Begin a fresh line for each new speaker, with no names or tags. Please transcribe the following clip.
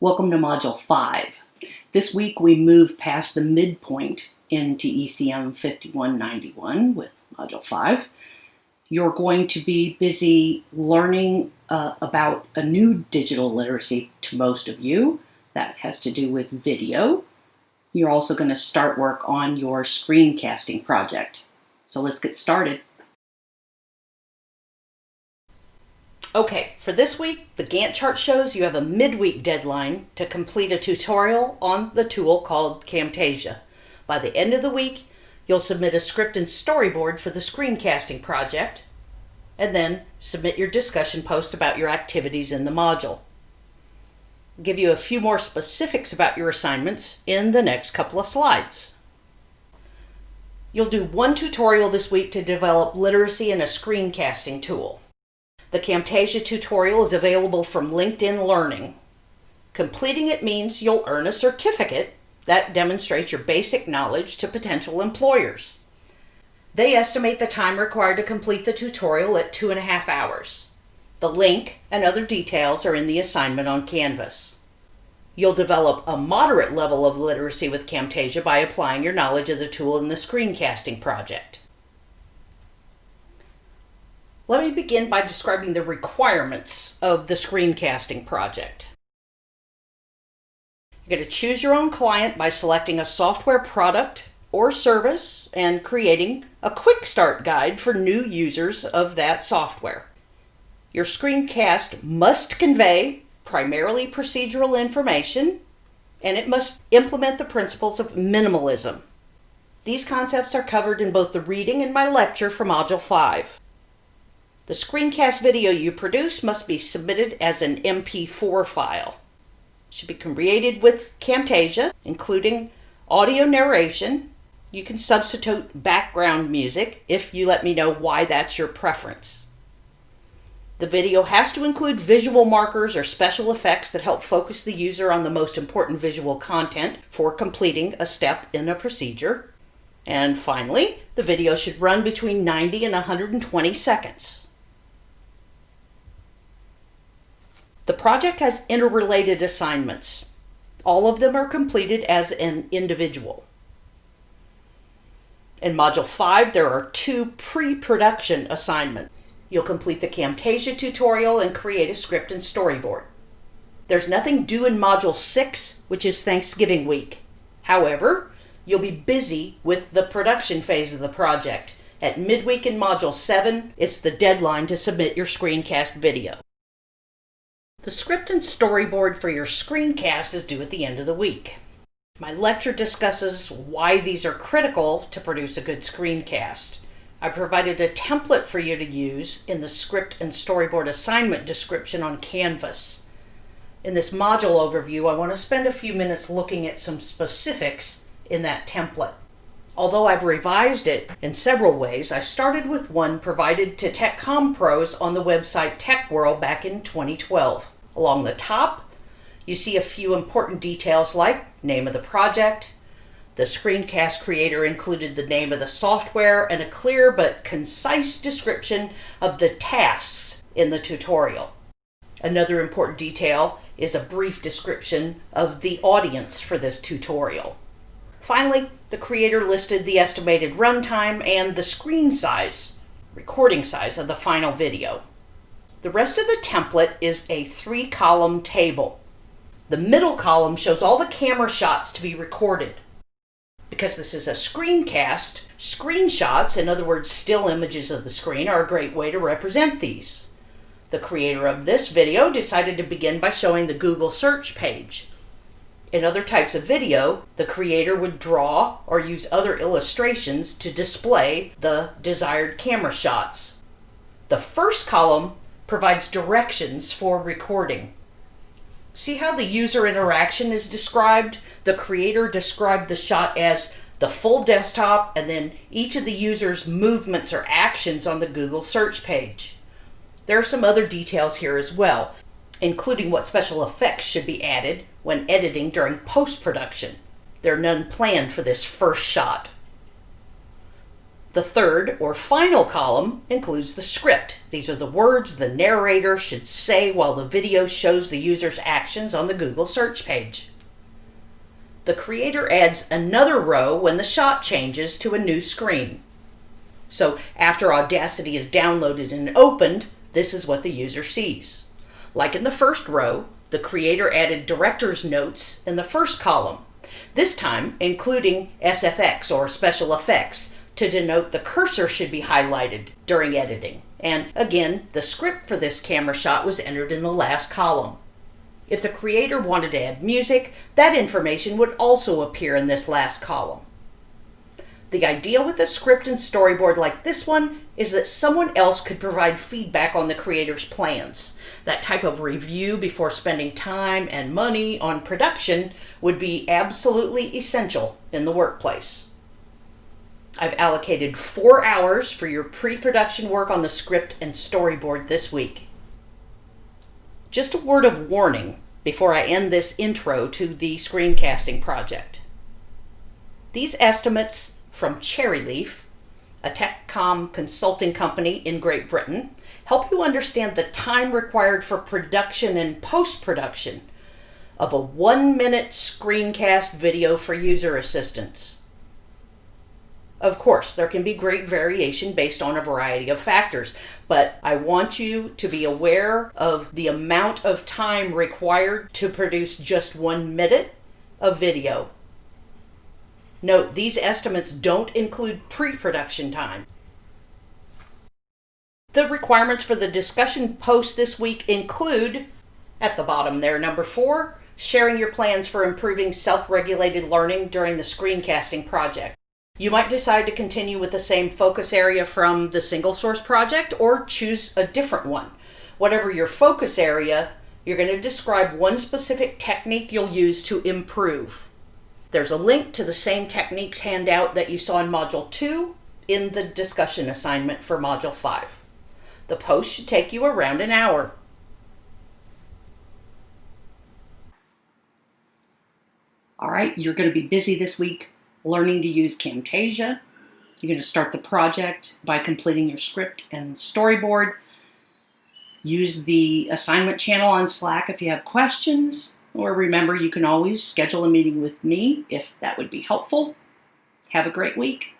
Welcome to Module 5. This week we move past the midpoint into ECM 5191 with Module 5. You're going to be busy learning uh, about a new digital literacy to most of you. That has to do with video. You're also going to start work on your screencasting project. So let's get started. Okay, for this week, the Gantt chart shows you have a midweek deadline to complete a tutorial on the tool called Camtasia. By the end of the week, you'll submit a script and storyboard for the screencasting project, and then submit your discussion post about your activities in the module. I'll give you a few more specifics about your assignments in the next couple of slides. You'll do one tutorial this week to develop literacy in a screencasting tool. The Camtasia tutorial is available from LinkedIn Learning. Completing it means you'll earn a certificate that demonstrates your basic knowledge to potential employers. They estimate the time required to complete the tutorial at two and a half hours. The link and other details are in the assignment on Canvas. You'll develop a moderate level of literacy with Camtasia by applying your knowledge of the tool in the screencasting project. Let me begin by describing the requirements of the screencasting project. You're going to choose your own client by selecting a software product or service and creating a quick start guide for new users of that software. Your screencast must convey primarily procedural information and it must implement the principles of minimalism. These concepts are covered in both the reading and my lecture for Module 5. The screencast video you produce must be submitted as an MP4 file. It should be created with Camtasia, including audio narration. You can substitute background music if you let me know why that's your preference. The video has to include visual markers or special effects that help focus the user on the most important visual content for completing a step in a procedure. And finally, the video should run between 90 and 120 seconds. The project has interrelated assignments. All of them are completed as an individual. In Module 5, there are two pre-production assignments. You'll complete the Camtasia tutorial and create a script and storyboard. There's nothing due in Module 6, which is Thanksgiving week. However, you'll be busy with the production phase of the project. At midweek in Module 7, it's the deadline to submit your screencast video. The script and storyboard for your screencast is due at the end of the week. My lecture discusses why these are critical to produce a good screencast. I provided a template for you to use in the script and storyboard assignment description on Canvas. In this module overview, I want to spend a few minutes looking at some specifics in that template. Although I've revised it in several ways, I started with one provided to TechCom pros on the website TechWhirl back in 2012. Along the top, you see a few important details like name of the project, the screencast creator included the name of the software and a clear but concise description of the tasks in the tutorial. Another important detail is a brief description of the audience for this tutorial. Finally, the creator listed the estimated runtime and the screen size, recording size of the final video. The rest of the template is a three column table. The middle column shows all the camera shots to be recorded. Because this is a screencast, screenshots, in other words, still images of the screen, are a great way to represent these. The creator of this video decided to begin by showing the Google search page. In other types of video, the creator would draw or use other illustrations to display the desired camera shots. The first column provides directions for recording. See how the user interaction is described? The creator described the shot as the full desktop and then each of the user's movements or actions on the Google search page. There are some other details here as well, including what special effects should be added when editing during post-production. There are none planned for this first shot. The third or final column includes the script. These are the words the narrator should say while the video shows the user's actions on the Google search page. The creator adds another row when the shot changes to a new screen. So after Audacity is downloaded and opened, this is what the user sees. Like in the first row, the creator added director's notes in the first column, this time including SFX or special effects to denote the cursor should be highlighted during editing. And again, the script for this camera shot was entered in the last column. If the creator wanted to add music, that information would also appear in this last column. The idea with a script and storyboard like this one is that someone else could provide feedback on the creator's plans. That type of review before spending time and money on production would be absolutely essential in the workplace. I've allocated four hours for your pre-production work on the script and storyboard this week. Just a word of warning before I end this intro to the screencasting project. These estimates from Cherryleaf, a TechCom consulting company in Great Britain, help you understand the time required for production and post-production of a one-minute screencast video for user assistance. Of course, there can be great variation based on a variety of factors, but I want you to be aware of the amount of time required to produce just one minute of video. Note, these estimates don't include pre-production time. The requirements for the discussion post this week include, at the bottom there, number four, sharing your plans for improving self-regulated learning during the screencasting project. You might decide to continue with the same focus area from the single source project or choose a different one. Whatever your focus area, you're going to describe one specific technique you'll use to improve. There's a link to the same techniques handout that you saw in Module 2 in the discussion assignment for Module 5. The post should take you around an hour. All right, you're going to be busy this week learning to use Camtasia. You're going to start the project by completing your script and storyboard. Use the assignment channel on Slack if you have questions, or remember you can always schedule a meeting with me if that would be helpful. Have a great week.